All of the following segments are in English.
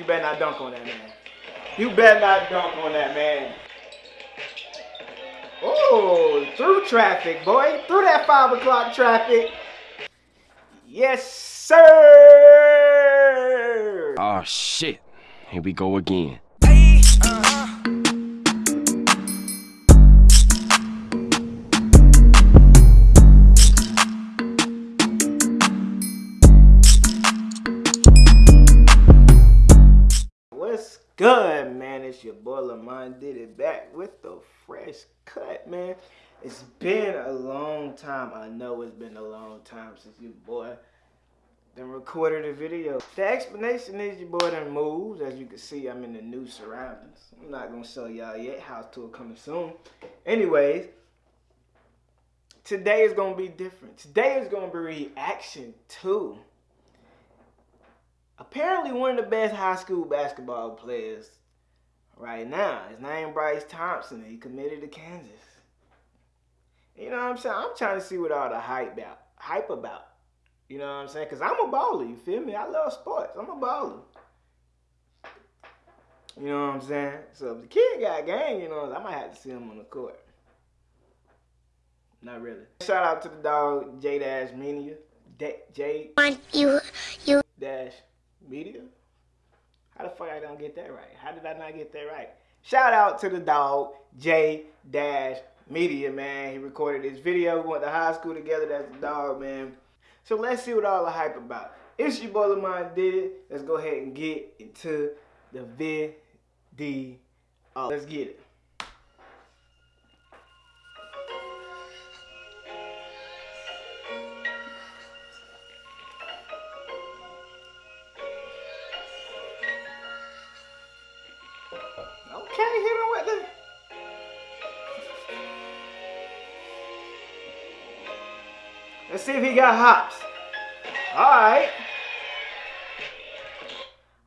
You better not dunk on that man. You better not dunk on that man. Oh, through traffic, boy. Through that 5 o'clock traffic. Yes, sir. Oh, shit. Here we go again. What's uh-huh. Lamont did it back with the fresh cut, man. It's been a long time. I know it's been a long time since you boy done recorded a video. The explanation is your boy done moved. As you can see, I'm in the new surroundings. I'm not gonna show y'all yet. House tour coming soon. Anyways, today is gonna be different. Today is gonna be reaction to apparently one of the best high school basketball players right now. His name Bryce Thompson. He committed to Kansas. You know what I'm saying? I'm trying to see what all the hype about. Hype about. You know what I'm saying? Cause I'm a baller. You feel me? I love sports. I'm a baller. You know what I'm saying? So if the kid got game, you know, I might have to see him on the court. Not really. Shout out to the dog J Dash Media. J you you Dash Media. How the fuck I don't get that right? How did I not get that right? Shout out to the dog J Dash Media, man. He recorded this video. We went to high school together. That's the dog, man. So let's see what all the hype about. It's your boy Lamont did it. Let's go ahead and get into the video. Let's get it. Let's see if he got hops. All right.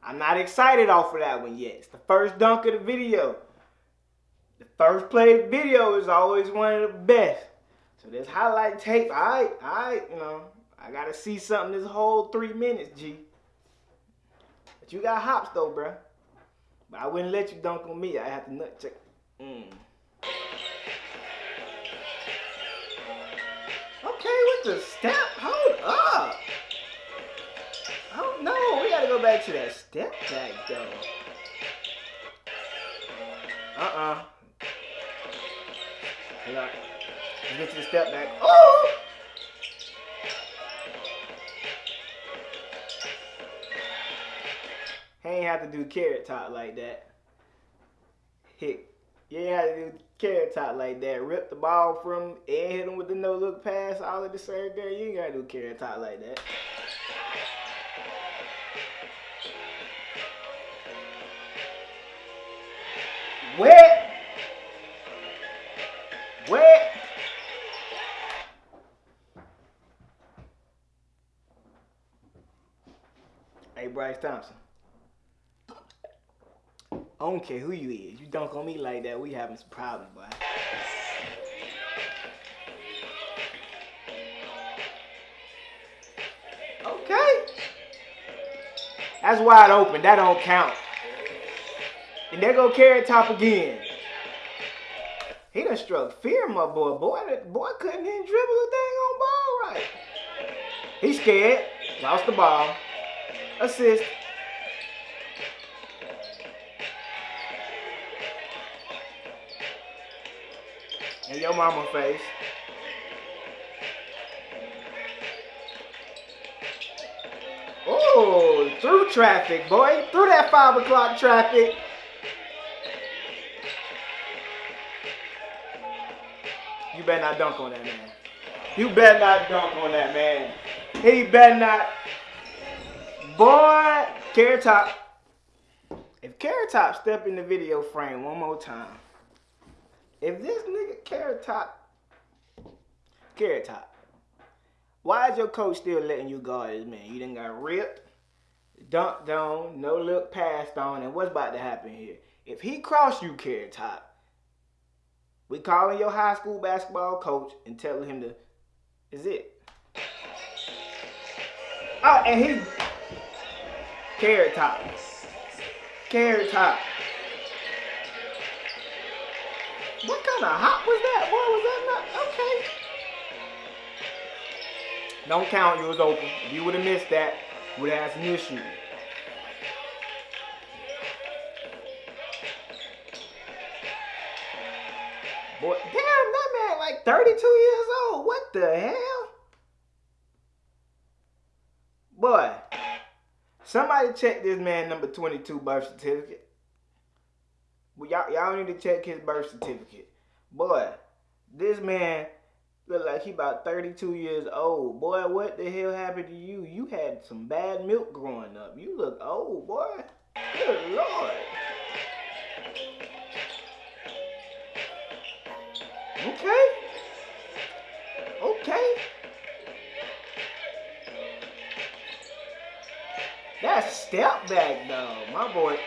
I'm not excited off of that one yet. It's the first dunk of the video. The first play of the video is always one of the best. So this highlight tape, all right, all right, you know, I gotta see something this whole three minutes, G. But you got hops though, bruh. But I wouldn't let you dunk on me. I have to nut check. Mm. The step. Hold up. Oh no, we gotta go back to that step back though. Uh-uh. On. Let's get to the step back. Oh! He ain't have to do carrot top like that. Hit. Ain't have to do carrot top like that. Rip the ball from and hit him with the no look pass all at the same time. You ain't gotta do carrot top like that. Wet. Wet. Hey, Bryce Thompson. I don't care who you is. You dunk on me like that, we having some problems, boy. Okay. That's wide open. That don't count. And there go carrot top again. He done struck fear, my boy. Boy, that boy couldn't even dribble a thing on ball right. He scared. Lost the ball. Assist. And your mama face. Oh, through traffic, boy. Through that 5 o'clock traffic. You better not dunk on that man. You better not dunk on that man. He better not. Boy, Carrot Top. If Carrot Top step in the video frame one more time, if this nigga Carrot Top, Carrot Top, why is your coach still letting you guard this man? You done got ripped, dunked on, no look passed on, and what's about to happen here? If he cross you, Carrot Top, we calling your high school basketball coach and telling him to, is it? Oh, and he, Carrot Top. Carrot Top. What kind of hop was that? Boy, was that not? Okay. Don't count, you was open. If you would have missed that, would have had issues. Boy, damn, that man like 32 years old. What the hell? Boy, somebody check this man number 22 birth certificate. Well, y'all, y'all need to check his birth certificate. Boy, this man look like he about 32 years old. Boy, what the hell happened to you? You had some bad milk growing up. You look old, boy. Good lord. Okay. Okay. That's step back though, my boy.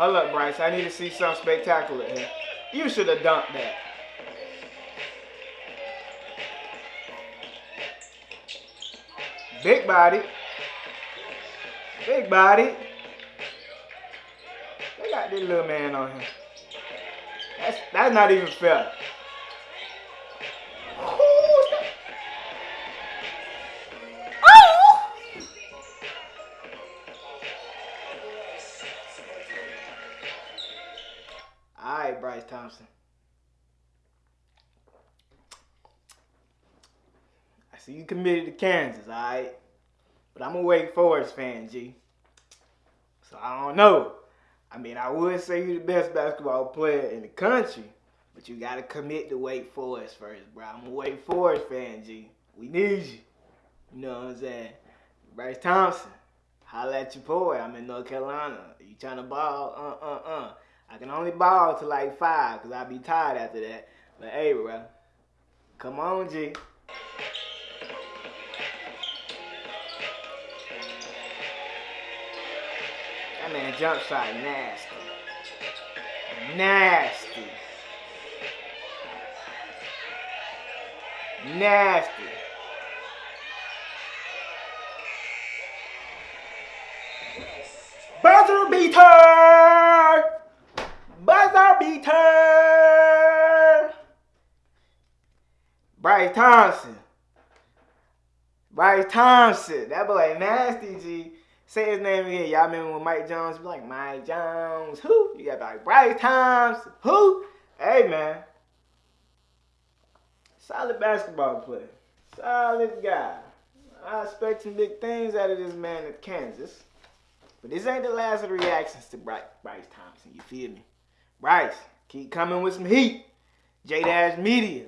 Hold up, Bryce. I need to see something spectacular here. You should have dunked that. Big body. Big body They got this little man on him. That's that's not even fair. All right, Bryce Thompson. I see you committed to Kansas, all right? But I'm a Wake Forest fan, G. So I don't know. I mean, I would say you're the best basketball player in the country, but you got to commit to Wake Forest first, bro. I'm a Wake Forest fan, G. We need you. You know what I'm saying? Bryce Thompson, holla at your boy. I'm in North Carolina. You trying to ball? Uh, uh, uh. I can only ball to like five because I'll be tired after that. But hey, bro, come on, G. That man jump shot nasty. Nasty. Nasty. Buzzer beater! Buzzer beater! Bryce Thompson. Bryce Thompson. That boy nasty, G. Say his name again. Y'all remember when Mike Jones be like, Mike Jones, who? You got like Bryce Thompson, who? Hey, man. Solid basketball player. Solid guy. I expect some big things out of this man at Kansas. But this ain't the last of the reactions to Bryce, Thompson. You feel me? Bryce, keep coming with some heat. J Dash Media.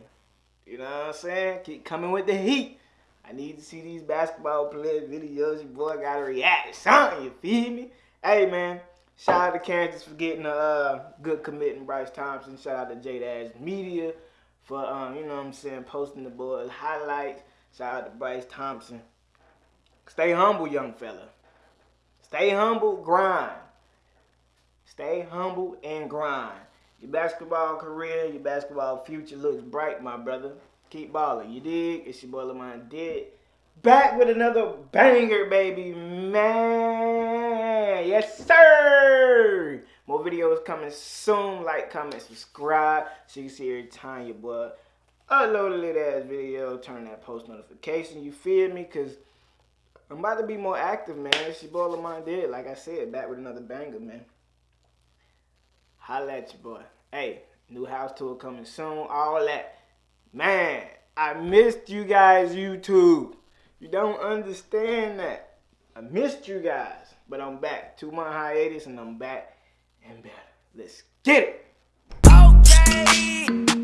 You know what I'm saying? Keep coming with the heat. I need to see these basketball player videos. Your boy gotta react to something, you feel me? Hey man, shout out to Kansas for getting a uh, good committing Bryce Thompson. Shout out to J Dash Media for um, you know what I'm saying, posting the boys highlights. Shout out to Bryce Thompson. Stay humble, young fella. Stay humble, grind. Stay humble and grind. Your basketball career, your basketball future looks bright, my brother. Keep balling. You dig? It's your boy Lamont Did. Back with another banger, baby. Man. Yes, sir. More videos coming soon. Like, comment, subscribe. So you can see every time your boy upload a little ass video. Turn that post notification. You feel me? Because I'm about to be more active, man. It's your boy Lamont Did. Like I said, back with another banger, man. Holla at your boy. Hey, new house tour coming soon. All that. Man, I missed you guys, YouTube. You don't understand that. I missed you guys, but I'm back. Two month hiatus and I'm back and better. Let's get it. Okay.